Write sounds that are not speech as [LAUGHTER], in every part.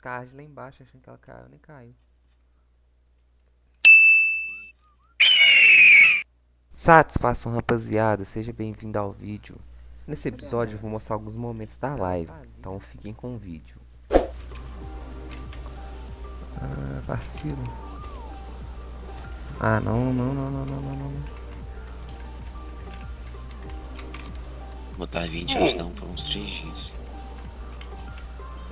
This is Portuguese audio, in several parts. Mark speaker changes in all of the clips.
Speaker 1: cards lá embaixo achando que ela caiu, nem caiu. Satisfação rapaziada, seja bem-vindo ao vídeo. Nesse episódio eu vou mostrar alguns momentos da live, então fiquem com o vídeo. Ah, vacilo. Ah, não, não, não, não, não, não, não.
Speaker 2: Botar 20 anos dá por uns 3 dias.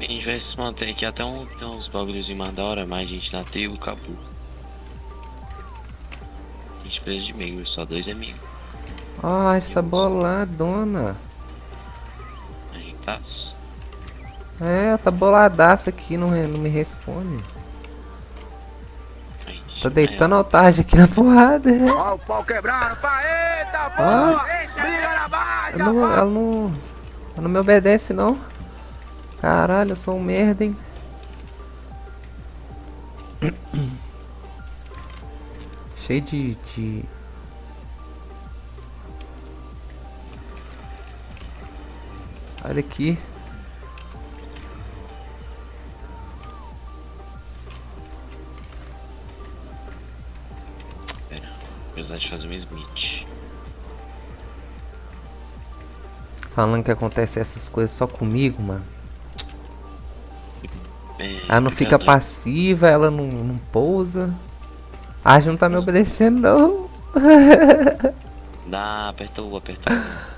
Speaker 2: A gente vai se manter aqui até um, tem uns bagulhos mais da hora, mais gente na tribo, acabou. A gente precisa de meio, só dois amigos.
Speaker 1: Ah, está boladona.
Speaker 2: A gente tá.
Speaker 1: É, tá boladaça aqui, não, não me responde.
Speaker 2: Gente,
Speaker 1: Tá deitando a tarde aqui na porrada.
Speaker 3: Ó o pau quebrando, pá, eita,
Speaker 1: Ah.
Speaker 3: porra! Briga na baixa,
Speaker 1: Ela não, ela não, ela não me obedece não. Caralho, eu sou um merda, hein. [COUGHS] Cheio de, de... Olha aqui.
Speaker 2: Pera, precisar de fazer um Smith.
Speaker 1: Falando que acontece essas coisas só comigo, mano.
Speaker 2: É,
Speaker 1: Ela não fica passiva, ela não, não pousa. A Age não tá me obedecendo, não. [LAUGHS]
Speaker 2: Dá, aperta o, aperta o.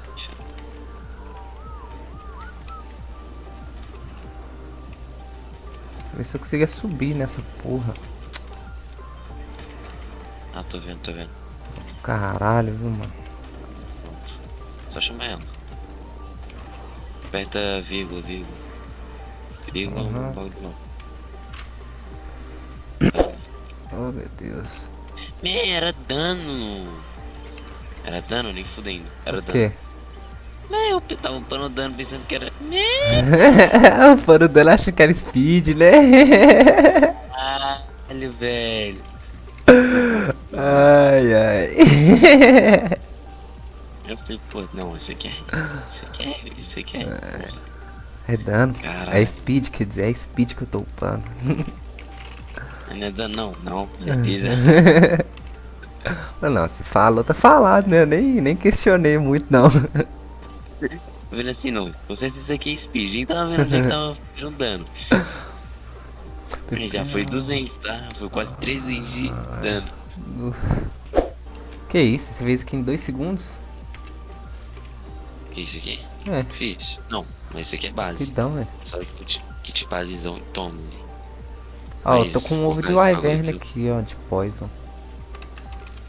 Speaker 1: Ver se eu conseguia subir nessa porra.
Speaker 2: Ah, tô vendo, tô vendo.
Speaker 1: Caralho, viu, mano?
Speaker 2: Pronto. Só chamar ela. Aperta vírgula, vírgula.
Speaker 1: Aham.
Speaker 2: no bagulho não. [COUGHS]
Speaker 1: Oh, meu Deus.
Speaker 2: Man, era dano. Era dano, nem fudendo. Era
Speaker 1: O
Speaker 2: dano.
Speaker 1: quê?
Speaker 2: Man, eu tava upando dano pensando que era. Man,
Speaker 1: o foro dela acha que era speed, né?
Speaker 2: caralho, velho.
Speaker 1: ai, ai.
Speaker 2: Eu falei, pô, não, isso aqui é. Isso aqui é. Isso aqui é.
Speaker 1: É dano.
Speaker 2: Caralho.
Speaker 1: É speed, quer dizer, é speed que eu tô upando.
Speaker 2: Não é dano, não, não, [LAUGHS] certeza.
Speaker 1: Não, se falou, tá falado, né? Eu nem, nem questionei muito, não.
Speaker 2: Tô vendo assim, não. Com certeza isso aqui é speed. Nem tava vendo onde é que tava fazendo dano. Mas já foi 200, tá? Foi quase 300 de dano.
Speaker 1: Que isso? Você fez aqui em dois segundos?
Speaker 2: Que isso aqui?
Speaker 1: É,
Speaker 2: Fiz. Não, mas isso aqui é base.
Speaker 1: rapidão, velho.
Speaker 2: Só kit, kit basezão e toma.
Speaker 1: Ó, eu tô
Speaker 2: Mas
Speaker 1: com um ovo de wyvern
Speaker 2: aqui.
Speaker 1: aqui, ó, de poison.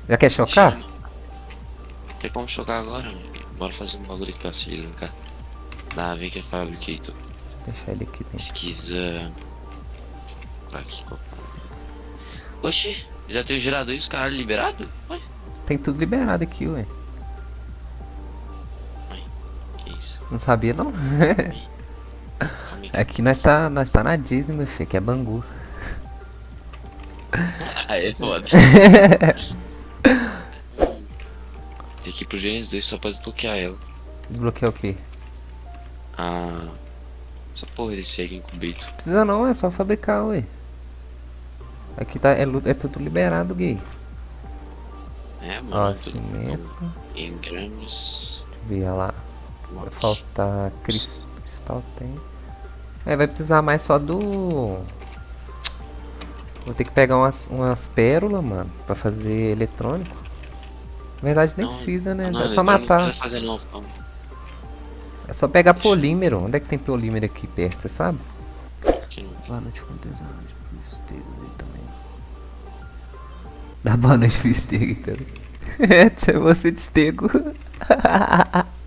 Speaker 1: Já quer chocar?
Speaker 2: Não tem como chocar agora. mano. Bora fazer um bagulho aqui, ó. Se. Dá, vem que é fabricator.
Speaker 1: Deixa ele aqui dentro.
Speaker 2: Pesquisa. Pra aqui. Oxi, já tem o gerador e os caras liberados? Ué,
Speaker 1: Tem tudo liberado aqui, ué. Não sabia, não?
Speaker 2: Aí.
Speaker 1: Aqui [LAUGHS] nós tá, nós tá na Disney, meu filho, que é Bangu. [LAUGHS]
Speaker 2: Ah, é foda. [LAUGHS] Tem que ir pro Genesis 2 só pra desbloquear ela.
Speaker 1: Desbloquear o quê?
Speaker 2: Ah. Essa porra desse egg incubator.
Speaker 1: Precisa não, é só fabricar, ué. Aqui tá, é, é tudo liberado, gay.
Speaker 2: É,
Speaker 1: Ó,
Speaker 2: mano. tudo
Speaker 1: cimento.
Speaker 2: Em gramas.
Speaker 1: Deixa eu ver lá. Vai faltar cris- cristal, tem. É, vai precisar mais só do... Vou ter que pegar umas, umas pérolas, mano, pra fazer eletrônico. Na verdade nem
Speaker 2: Não,
Speaker 1: precisa, né?
Speaker 2: Não,
Speaker 1: é só matar.
Speaker 2: Não.
Speaker 1: É só pegar
Speaker 2: Deixa.
Speaker 1: polímero. Onde é que tem polímero aqui perto, você sabe?
Speaker 2: Aqui não.
Speaker 1: Boa noite, também. Dá boa noite pro Estego aí também. É você de Estego. [LAUGHS]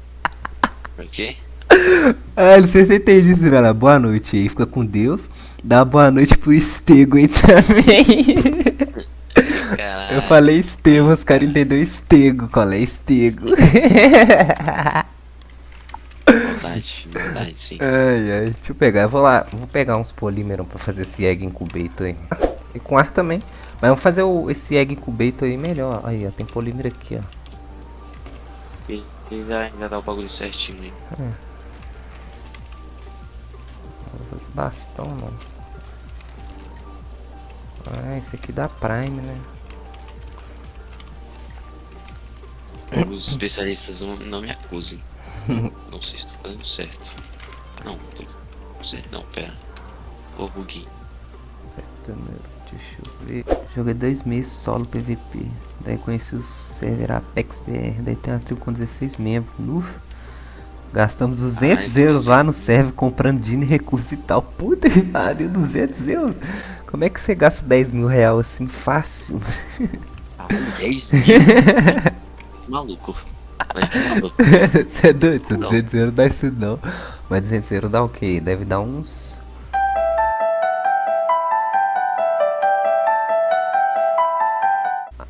Speaker 2: Por quê? [LAUGHS]
Speaker 1: Ah, não sei se você entende isso, galera. Boa noite aí, fica com Deus. Dá boa noite pro Estego aí [LAUGHS] também.
Speaker 2: Caralho.
Speaker 1: Eu falei Estevão, os caras entenderam Estego. Qual é Estego?
Speaker 2: Verdade, verdade, sim.
Speaker 1: Ai, ai. Deixa eu pegar, eu vou lá, vou pegar uns polímeros pra fazer esse egg incubator aí. E com ar também. Mas vamos fazer o, esse egg incubator aí melhor. Aí, ó, tem polímero aqui, ó.
Speaker 2: E, já, já dá o bagulho certinho aí.
Speaker 1: Vou fazer bastão, não. Ah, esse aqui dá Prime, né?
Speaker 2: Os especialistas não, não me acusem. [LAUGHS] Não sei se tô fazendo certo. Não, tô certo não, pera. Ô, buguinho.
Speaker 1: Setembro, Deixa eu ver. Joguei dois meses solo PVP. Daí conheci o server Apex BR. Daí tem uma tribo com 16 membros. Uf. Gastamos 200
Speaker 2: Ai,
Speaker 1: euros lá no server comprando din e recurso e tal. Puta que pariu, 200 euros. Como é que você gasta 10 mil real assim fácil?
Speaker 2: Ah, 10 mil. [LAUGHS] Maluco. Ficar maluco.
Speaker 1: Você é doido?
Speaker 2: Não.
Speaker 1: 200 euros dá isso não. Mas 200 euros dá o quê? Deve dar uns...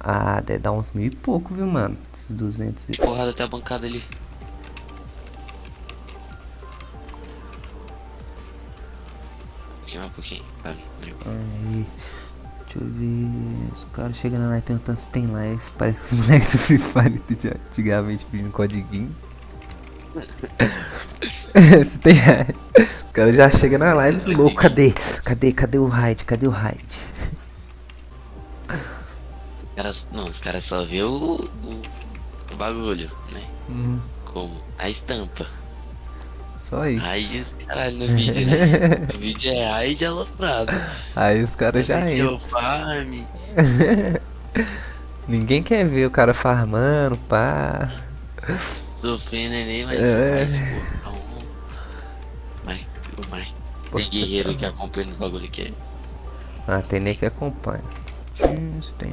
Speaker 1: Ah, deve dar uns mil e pouco, viu, mano? Esses 200 e...
Speaker 2: Porrada até a bancada ali. Pouquinho mais um pouquinho.
Speaker 1: Aí, deixa eu ver. Os caras chegando lá e perguntando se tem live. Parece que os [LAUGHS] moleques do Free Fire de antigamente pedindo codiguinho. [LAUGHS] se tem raid. [LAUGHS] Os caras já chegam na live louco. Cadê? Cadê? Cadê o raid? Cadê o raid?
Speaker 2: Os caras, não, os caras só vê o, o, o bagulho, né?
Speaker 1: Hum,
Speaker 2: Como? A estampa.
Speaker 1: só isso.
Speaker 2: Raid os caralho no vídeo, né? [LAUGHS] O vídeo é raid aloprado.
Speaker 1: Aí os caras já
Speaker 2: é
Speaker 1: entram.
Speaker 2: o farm.
Speaker 1: Ninguém quer ver o cara farmando, pá.
Speaker 2: Sofrendo nem mas
Speaker 1: É.
Speaker 2: mais, pô, calma. Mas o mais tem guerreiro que acompanha os bagulho que é.
Speaker 1: Ah, tem nem que acompanha. Isso tem.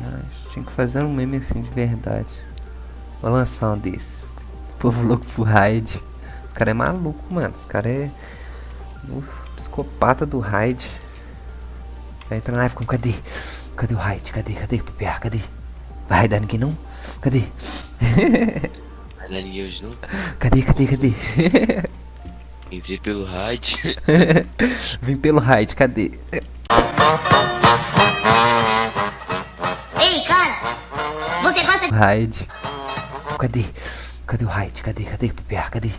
Speaker 1: Tinha que fazer um meme assim de verdade. Vou lançar um desse. Povo louco pro raid. Os caras é maluco, mano. Os caras é. Uf, psicopata do raid. Vai entrar na live com cadê? Cadê o raid? Cadê? Cadê? PPA? Cadê? Vai raidar ninguém não? Cadê? [LAUGHS]
Speaker 2: Vai dar ninguém hoje não.
Speaker 1: Cadê? Cadê? Cadê?
Speaker 2: Entrei pelo raid. [LAUGHS]
Speaker 1: Vim pelo raid, cadê? [LAUGHS] Raid. Cadê? Cadê o raid? Cadê? Cadê? PPA? Cadê?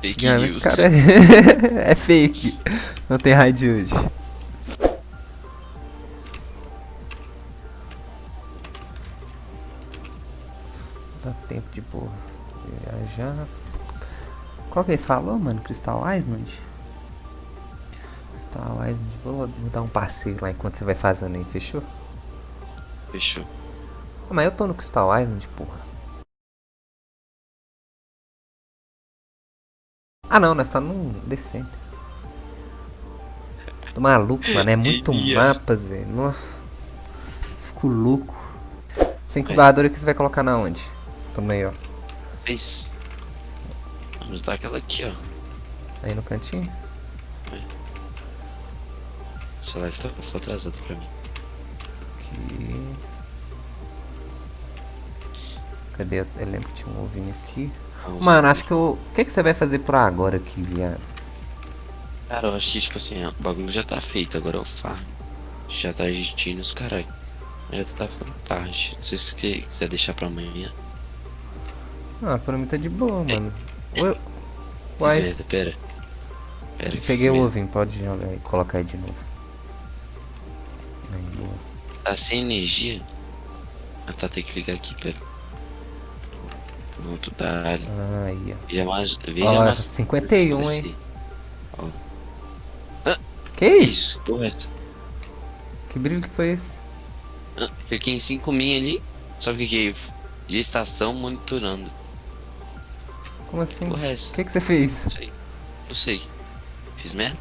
Speaker 2: Fake
Speaker 1: Não,
Speaker 2: news.
Speaker 1: cara é... [LAUGHS] é fake. Não tem raid hoje. Dá tempo de boa. Viajar. Qual que ele falou, mano? Crystal Island? Crystal Island. Vou, vou dar um passeio lá enquanto você vai fazendo aí, fechou?
Speaker 2: Fechou.
Speaker 1: Ah, mas eu tô no Crystal Island, porra. Ah não, nós tá num The Center. Tô maluco, mano. É muito [LAUGHS] mapa, Zé. Nossa. Fico louco. Essa incubadora que você vai colocar na onde? Aí, ó.
Speaker 2: Fez. Vamos dar aquela aqui, ó.
Speaker 1: Aí no cantinho.
Speaker 2: Essa live tá atrasada pra mim.
Speaker 1: Aqui. Cadê? Eu eu lembro que tinha um ovinho aqui.
Speaker 2: Vamos
Speaker 1: Mano, acho que eu. O que, que você vai fazer por agora aqui, viado?
Speaker 2: Cara, eu acho que, tipo assim, o bagulho já tá feito, agora é o farm. Já tá argentino os caralho. Já tá ficando tarde. Não sei se você quiser deixar pra amanhã.
Speaker 1: Ah, pra mim tá de boa, mano. Ué,
Speaker 2: Fiz
Speaker 1: Uai,
Speaker 2: merda, pera. Pera
Speaker 1: peguei o ovinho, pode jogar aí, colocar aí de novo. Aí, boa.
Speaker 2: Tá sem energia? Ah tá, tem que ligar aqui, pera. Pronto, tá.
Speaker 1: Aí, ó.
Speaker 2: Veja mais. Veja
Speaker 1: Ó,
Speaker 2: mais.
Speaker 1: 51, hein?
Speaker 2: Descer.
Speaker 1: Que isso?
Speaker 2: Correto.
Speaker 1: Que brilho que foi esse?
Speaker 2: Ah, Cliquei em 5 min ali. Só que que de estação monitorando.
Speaker 1: Como assim? O
Speaker 2: Correto.
Speaker 1: que, que você fez?
Speaker 2: Não sei. Não sei. Fiz merda?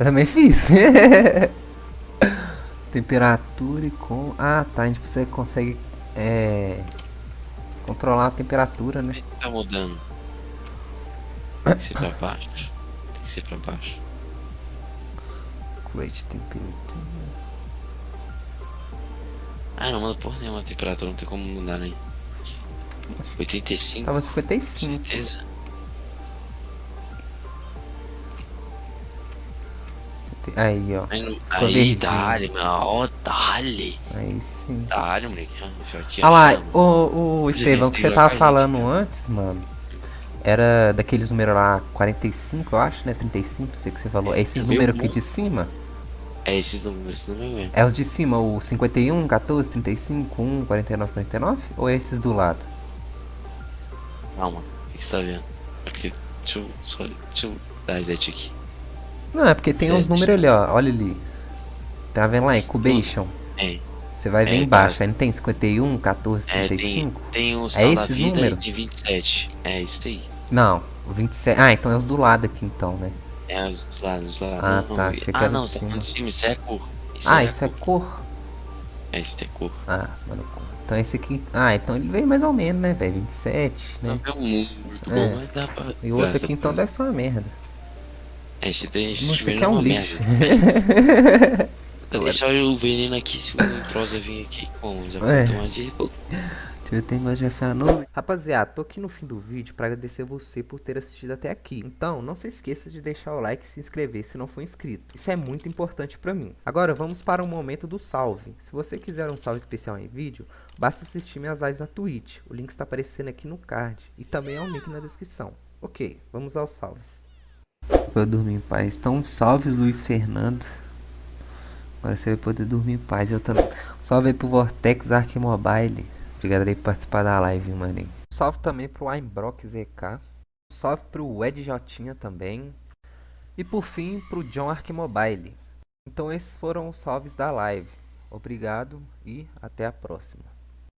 Speaker 1: Eu também fiz. [LAUGHS] Temperatura e com. Ah, tá. A gente consegue é, controlar a temperatura, né?
Speaker 2: Tá mudando. Tem que ser pra baixo. Tem que ser pra baixo.
Speaker 1: Create temperature.
Speaker 2: Ah, não manda porra nenhuma a temperatura, não tem como mudar nem. 85,
Speaker 1: Tava
Speaker 2: com
Speaker 1: 55.
Speaker 2: certeza.
Speaker 1: Aí, ó.
Speaker 2: Aí, aí dá-lhe, meu. Ó, dá-lhe.
Speaker 1: Aí sim.
Speaker 2: Dá-lhe, moleque. Ah,
Speaker 1: Ah lá, o, o Estevão, que você tava
Speaker 2: gente,
Speaker 1: falando
Speaker 2: cara.
Speaker 1: antes, mano. era daqueles números lá, 45, eu acho, né? 35, sei que você falou. É esses
Speaker 2: Viu,
Speaker 1: números aqui de cima?
Speaker 2: É esses números, número mesmo.
Speaker 1: É os de cima, o 51, 14, 35, 1, 49, 49? Ou é esses do lado?
Speaker 2: Calma, o que você tá vendo? Aqui, deixa eu, só, deixa eu dar reset aqui.
Speaker 1: Não, é porque tem uns números ali, ó. Olha ali. Tá vendo lá? Incubation.
Speaker 2: É,
Speaker 1: Você vai ver
Speaker 2: É,
Speaker 1: embaixo.
Speaker 2: tá.
Speaker 1: Aí não tem 51, 14,
Speaker 2: é tem,
Speaker 1: 35?
Speaker 2: tem o
Speaker 1: É esses
Speaker 2: Vida
Speaker 1: números?
Speaker 2: e tem 27. É isso aí.
Speaker 1: Não, o 27. Ah, então é os do lado aqui então, né?
Speaker 2: É os dos lados, os lados.
Speaker 1: Ah,
Speaker 2: Vamos
Speaker 1: tá, achei que
Speaker 2: Ah,
Speaker 1: era
Speaker 2: não, tá falando de cima, isso é cor. Isso
Speaker 1: ah,
Speaker 2: é
Speaker 1: isso é
Speaker 2: cor.
Speaker 1: cor.
Speaker 2: É, isso é cor.
Speaker 1: Ah, mano. Então esse aqui. Ah, então ele veio mais ou menos, né, velho? 27,
Speaker 2: Não
Speaker 1: né?
Speaker 2: é muito
Speaker 1: É.
Speaker 2: bom, mas dá pra.
Speaker 1: E o outro aqui então deve ser uma merda.
Speaker 2: É, esse tem.
Speaker 1: Não, aqui é um lixo.
Speaker 2: merda. Vou deixar o veneno aqui se o Prosa vir aqui com. Já
Speaker 1: É.
Speaker 2: tomar de. Pô,
Speaker 1: Eu tenho mais a nuvem. Rapaziada, tô aqui no fim do vídeo para agradecer você por ter assistido até aqui. Então, não se esqueça de deixar o like e se inscrever se não for inscrito. Isso é muito importante para mim. Agora, vamos para o momento do salve. Se você quiser um salve especial em vídeo, basta assistir minhas lives na Twitch. O link está aparecendo aqui no card e também é um link na descrição. Ok, vamos aos salves. Vou dormir em paz. Então, salves Luiz Fernando. Agora você vai poder dormir em paz. Eu também. Salve aí pro Vortex Arquimobile. Obrigado aí por participar da live, maninho. Salve também pro Aimbrock ZK. Salve pro Ed Jotinha também. E por fim, pro John Arquimobile. Então esses foram os salves da live. Obrigado e até a próxima.